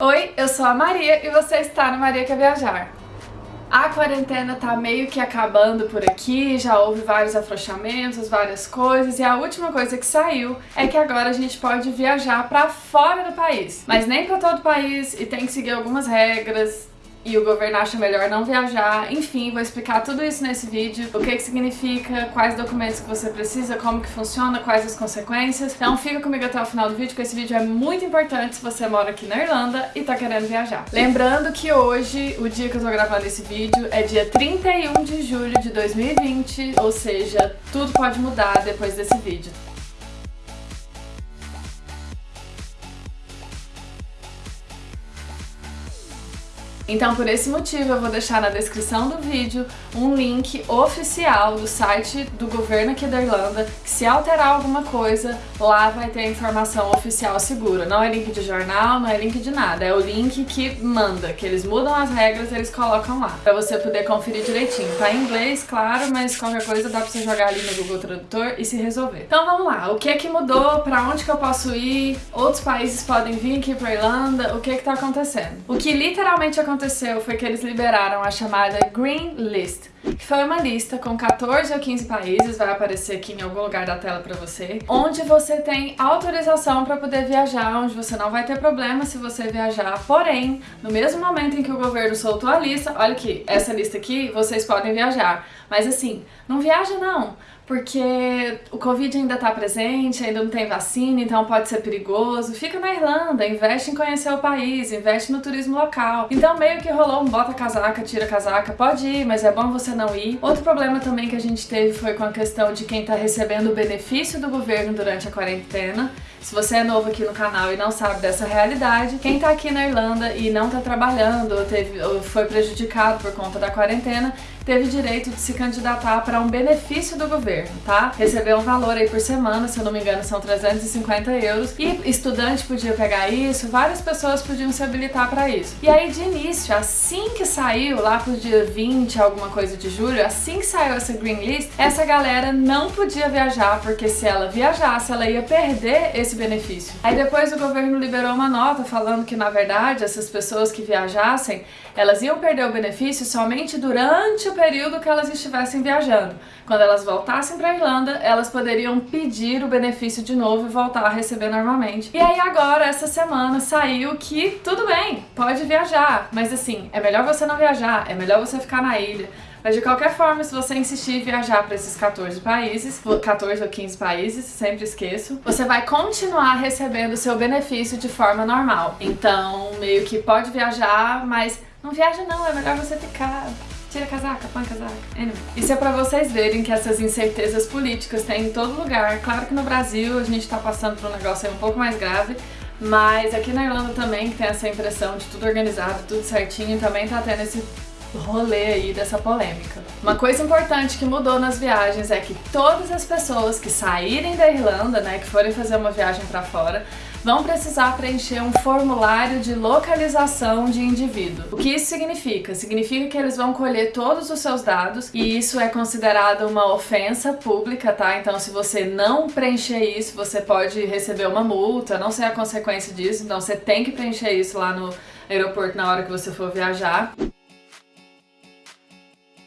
Oi, eu sou a Maria e você está no Maria Quer Viajar. A quarentena tá meio que acabando por aqui, já houve vários afrouxamentos, várias coisas, e a última coisa que saiu é que agora a gente pode viajar pra fora do país. Mas nem pra todo o país, e tem que seguir algumas regras, e o governo acha melhor não viajar. Enfim, vou explicar tudo isso nesse vídeo, o que que significa, quais documentos que você precisa, como que funciona, quais as consequências. Então fica comigo até o final do vídeo, porque esse vídeo é muito importante se você mora aqui na Irlanda e tá querendo viajar. Lembrando que hoje, o dia que eu tô gravando esse vídeo, é dia 31 de julho de 2020, ou seja, tudo pode mudar depois desse vídeo. Então, por esse motivo, eu vou deixar na descrição do vídeo um link oficial do site do governo aqui da Irlanda, que se alterar alguma coisa, lá vai ter a informação oficial segura. Não é link de jornal, não é link de nada, é o link que manda, que eles mudam as regras eles colocam lá, pra você poder conferir direitinho. Tá em inglês, claro, mas qualquer coisa dá pra você jogar ali no Google Tradutor e se resolver. Então vamos lá, o que é que mudou, pra onde que eu posso ir, outros países podem vir aqui pra Irlanda, o que é que tá acontecendo? O que literalmente aconteceu aconteceu foi que eles liberaram a chamada Green List, que foi uma lista com 14 ou 15 países, vai aparecer aqui em algum lugar da tela pra você, onde você tem autorização para poder viajar, onde você não vai ter problema se você viajar, porém, no mesmo momento em que o governo soltou a lista, olha aqui, essa lista aqui, vocês podem viajar, mas assim, não viaja não, porque o Covid ainda tá presente, ainda não tem vacina, então pode ser perigoso. Fica na Irlanda, investe em conhecer o país, investe no turismo local. Então meio que rolou um bota casaca, tira casaca, pode ir, mas é bom você não ir. Outro problema também que a gente teve foi com a questão de quem tá recebendo o benefício do governo durante a quarentena. Se você é novo aqui no canal e não sabe dessa realidade, quem tá aqui na Irlanda e não tá trabalhando ou, teve, ou foi prejudicado por conta da quarentena, teve direito de se candidatar para um benefício do governo, tá? Recebeu um valor aí por semana, se eu não me engano são 350 euros, e estudante podia pegar isso, várias pessoas podiam se habilitar para isso. E aí de início, assim que saiu, lá pro dia 20, alguma coisa de julho, assim que saiu essa Green List, essa galera não podia viajar, porque se ela viajasse, ela ia perder esse benefício. Aí depois o governo liberou uma nota falando que, na verdade, essas pessoas que viajassem, elas iam perder o benefício somente durante o período que elas estivessem viajando. Quando elas voltassem para a Irlanda, elas poderiam pedir o benefício de novo e voltar a receber normalmente. E aí agora, essa semana, saiu que tudo bem, pode viajar, mas assim, é melhor você não viajar, é melhor você ficar na ilha, mas de qualquer forma, se você insistir em viajar para esses 14 países, 14 ou 15 países, sempre esqueço, você vai continuar recebendo seu benefício de forma normal. Então, meio que pode viajar, mas não viaja não, é melhor você ficar Tira a casaca, põe a casaca. Anyway. Isso é pra vocês verem que essas incertezas políticas tem em todo lugar. Claro que no Brasil a gente tá passando por um negócio aí um pouco mais grave, mas aqui na Irlanda também que tem essa impressão de tudo organizado, tudo certinho, também tá tendo esse rolê aí dessa polêmica. Uma coisa importante que mudou nas viagens é que todas as pessoas que saírem da Irlanda, né, que forem fazer uma viagem para fora, vão precisar preencher um formulário de localização de indivíduo. O que isso significa? Significa que eles vão colher todos os seus dados e isso é considerado uma ofensa pública, tá? Então se você não preencher isso, você pode receber uma multa, não sei a consequência disso, então você tem que preencher isso lá no aeroporto na hora que você for viajar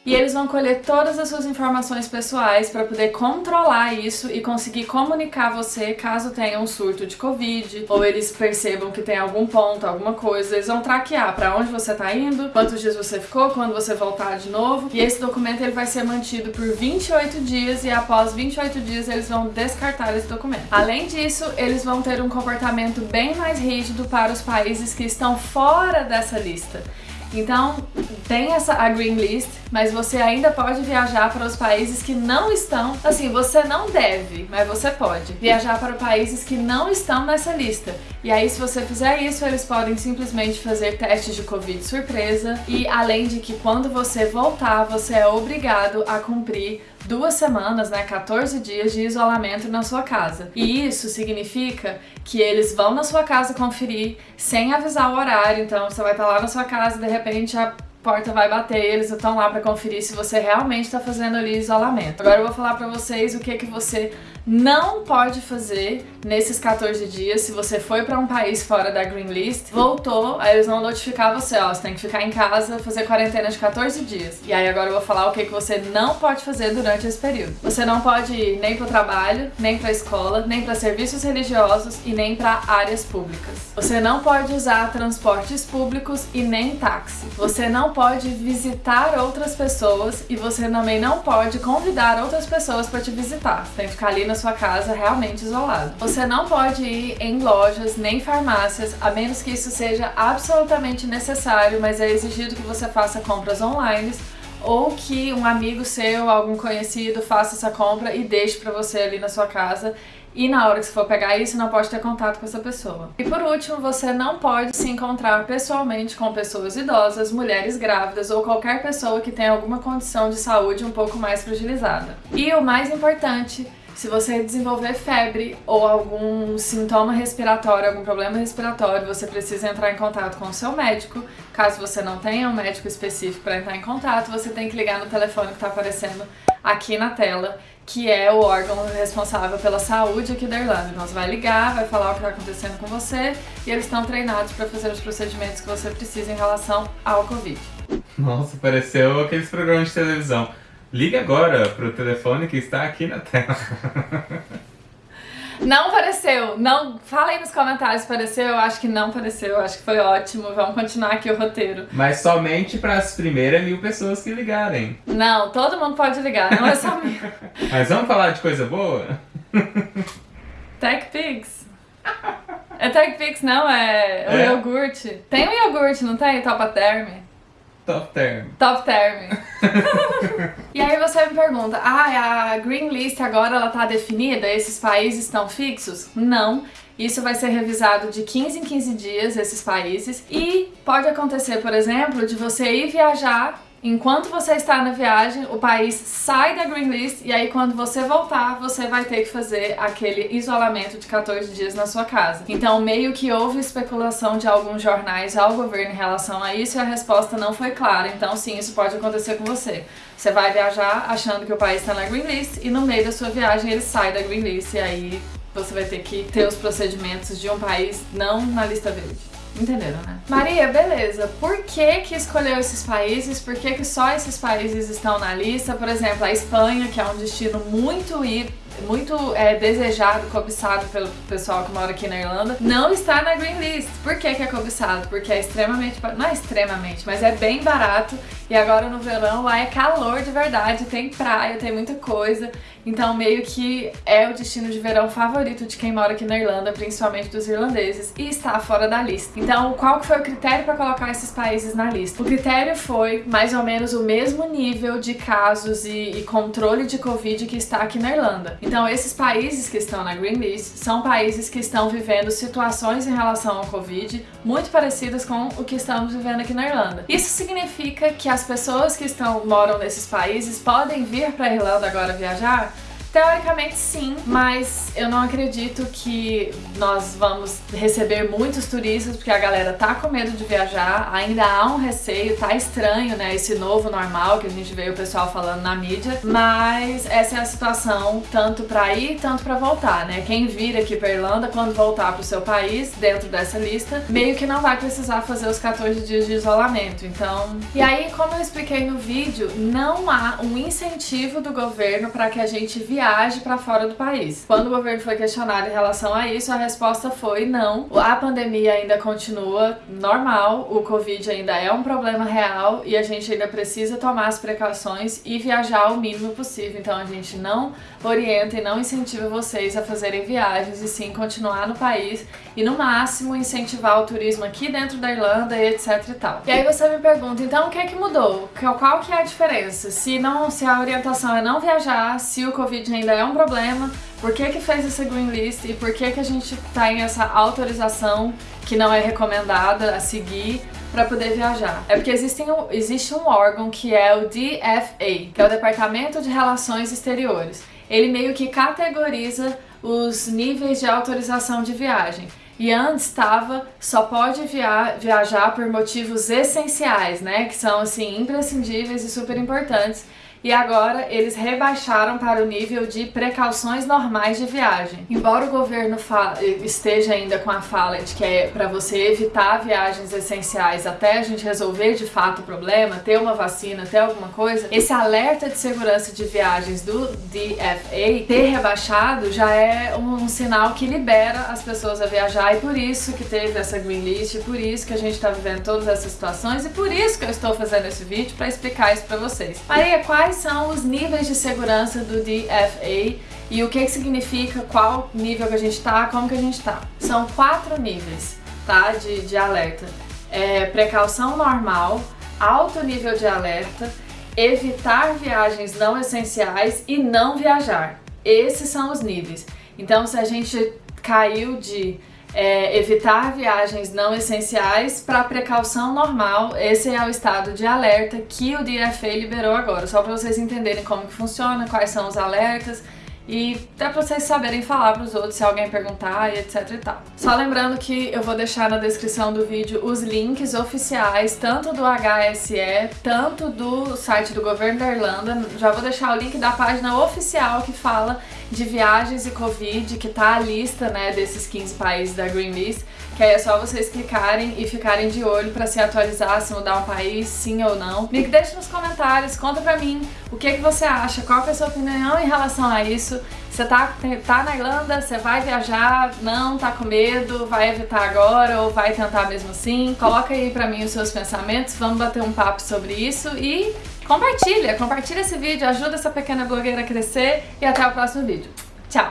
e eles vão colher todas as suas informações pessoais para poder controlar isso e conseguir comunicar você caso tenha um surto de Covid ou eles percebam que tem algum ponto, alguma coisa. Eles vão traquear para onde você tá indo, quantos dias você ficou, quando você voltar de novo. E esse documento ele vai ser mantido por 28 dias e após 28 dias eles vão descartar esse documento. Além disso, eles vão ter um comportamento bem mais rígido para os países que estão fora dessa lista. Então, tem essa a Green List, mas você ainda pode viajar para os países que não estão, assim, você não deve, mas você pode viajar para países que não estão nessa lista. E aí, se você fizer isso, eles podem simplesmente fazer testes de Covid surpresa e além de que quando você voltar, você é obrigado a cumprir duas semanas, né, 14 dias de isolamento na sua casa. E isso significa que eles vão na sua casa conferir sem avisar o horário, então você vai estar lá na sua casa e de repente a porta vai bater, eles estão lá para conferir se você realmente está fazendo ali isolamento. Agora eu vou falar para vocês o que que você não pode fazer nesses 14 dias, se você foi para um país fora da Green List, voltou, aí eles vão notificar você, ó, você tem que ficar em casa, fazer quarentena de 14 dias. E aí agora eu vou falar o que, que você não pode fazer durante esse período. Você não pode ir nem pro trabalho, nem pra escola, nem para serviços religiosos e nem para áreas públicas. Você não pode usar transportes públicos e nem táxi. Você não pode visitar outras pessoas e você também não pode convidar outras pessoas para te visitar. Você tem que ficar ali na sua casa realmente isolado. Você não pode ir em lojas nem farmácias, a menos que isso seja absolutamente necessário, mas é exigido que você faça compras online ou que um amigo seu, algum conhecido, faça essa compra e deixe para você ali na sua casa e na hora que você for pegar isso, não pode ter contato com essa pessoa. E por último, você não pode se encontrar pessoalmente com pessoas idosas, mulheres grávidas ou qualquer pessoa que tenha alguma condição de saúde um pouco mais fragilizada. E o mais importante, se você desenvolver febre ou algum sintoma respiratório, algum problema respiratório, você precisa entrar em contato com o seu médico. Caso você não tenha um médico específico para entrar em contato, você tem que ligar no telefone que está aparecendo aqui na tela, que é o órgão responsável pela saúde aqui da Irlanda. Então você vai ligar, vai falar o que está acontecendo com você e eles estão treinados para fazer os procedimentos que você precisa em relação ao Covid. Nossa, pareceu aqueles programas de televisão. Ligue agora para o telefone que está aqui na tela. Não pareceu, não. Fala aí nos comentários, pareceu? Eu acho que não pareceu, eu acho que foi ótimo. Vamos continuar aqui o roteiro. Mas somente para as primeiras mil pessoas que ligarem. Não, todo mundo pode ligar, não é só mil. Mas vamos falar de coisa boa? TechPix. É TechPix, não, é o é? iogurte. Tem um iogurte, não tem? Topa Term? Top Term. Top Term. e aí você me pergunta, ah, a Green List agora ela tá definida? Esses países estão fixos? Não. Isso vai ser revisado de 15 em 15 dias, esses países. E pode acontecer, por exemplo, de você ir viajar Enquanto você está na viagem, o país sai da Green List e aí quando você voltar, você vai ter que fazer aquele isolamento de 14 dias na sua casa. Então, meio que houve especulação de alguns jornais ao governo em relação a isso e a resposta não foi clara. Então, sim, isso pode acontecer com você. Você vai viajar achando que o país está na Green List e no meio da sua viagem ele sai da Green List e aí você vai ter que ter os procedimentos de um país não na lista verde. Entenderam, né? Maria, beleza. Por que que escolheu esses países? Por que que só esses países estão na lista? Por exemplo, a Espanha, que é um destino muito ir muito é, desejado, cobiçado pelo pessoal que mora aqui na Irlanda, não está na Green List. Por que, que é cobiçado? Porque é extremamente, não é extremamente, mas é bem barato e agora no verão lá é calor de verdade, tem praia, tem muita coisa, então meio que é o destino de verão favorito de quem mora aqui na Irlanda, principalmente dos irlandeses, e está fora da lista. Então qual que foi o critério para colocar esses países na lista? O critério foi mais ou menos o mesmo nível de casos e, e controle de Covid que está aqui na Irlanda. Então, esses países que estão na Green List são países que estão vivendo situações em relação ao Covid muito parecidas com o que estamos vivendo aqui na Irlanda. Isso significa que as pessoas que estão moram nesses países podem vir para a Irlanda agora viajar? Teoricamente sim, mas eu não acredito que nós vamos receber muitos turistas porque a galera tá com medo de viajar, ainda há um receio, tá estranho, né, esse novo normal que a gente vê o pessoal falando na mídia, mas essa é a situação tanto pra ir, tanto pra voltar, né? Quem vir aqui pra Irlanda, quando voltar pro seu país, dentro dessa lista, meio que não vai precisar fazer os 14 dias de isolamento, então... E aí, como eu expliquei no vídeo, não há um incentivo do governo para que a gente viaje viaje para fora do país. Quando o governo foi questionado em relação a isso, a resposta foi não. A pandemia ainda continua normal, o Covid ainda é um problema real e a gente ainda precisa tomar as precauções e viajar o mínimo possível. Então a gente não orienta e não incentiva vocês a fazerem viagens e sim continuar no país e no máximo incentivar o turismo aqui dentro da Irlanda e etc e tal. E aí você me pergunta, então o que é que mudou? Qual que é a diferença? Se, não, se a orientação é não viajar, se o Covid ainda é um problema, por que que fez essa green list e por que que a gente tá em essa autorização que não é recomendada a seguir para poder viajar. É porque existe um, existe um órgão que é o DFA, que é o Departamento de Relações Exteriores. Ele meio que categoriza os níveis de autorização de viagem. E antes estava só pode via viajar por motivos essenciais, né? Que são assim imprescindíveis e super importantes. E agora eles rebaixaram para o nível de precauções normais de viagem. Embora o governo esteja ainda com a fala de que é para você evitar viagens essenciais até a gente resolver de fato o problema, ter uma vacina, ter alguma coisa, esse alerta de segurança de viagens do DFA ter rebaixado já é um, sinal que libera as pessoas a viajar e por isso que teve essa green list, por isso que a gente está vivendo todas essas situações e por isso que eu estou fazendo esse vídeo para explicar isso para vocês. Maria, quais são os níveis de segurança do DFA e o que, que significa, qual nível que a gente está, como que a gente está? São quatro níveis tá, de, de alerta. É, precaução normal, alto nível de alerta, evitar viagens não essenciais e não viajar. Esses são os níveis. Então, se a gente caiu de é, evitar viagens não essenciais para precaução normal, esse é o estado de alerta que o DFA liberou agora, só para vocês entenderem como que funciona, quais são os alertas, e até pra vocês saberem falar pros outros se alguém perguntar e etc e tal. Só lembrando que eu vou deixar na descrição do vídeo os links oficiais, tanto do HSE, tanto do site do governo da Irlanda. Já vou deixar o link da página oficial que fala de viagens e Covid, que tá a lista, né, desses 15 países da Green List, que aí é só vocês clicarem e ficarem de olho pra se atualizar, se mudar um país, sim ou não. Me deixe nos comentários, conta pra mim o que, que você acha, qual é a sua opinião em relação a isso. Você tá, tá na Irlanda, você vai viajar, não tá com medo, vai evitar agora ou vai tentar mesmo assim? Coloca aí pra mim os seus pensamentos, vamos bater um papo sobre isso e compartilha, compartilha esse vídeo, ajuda essa pequena blogueira a crescer e até o próximo vídeo. Tchau!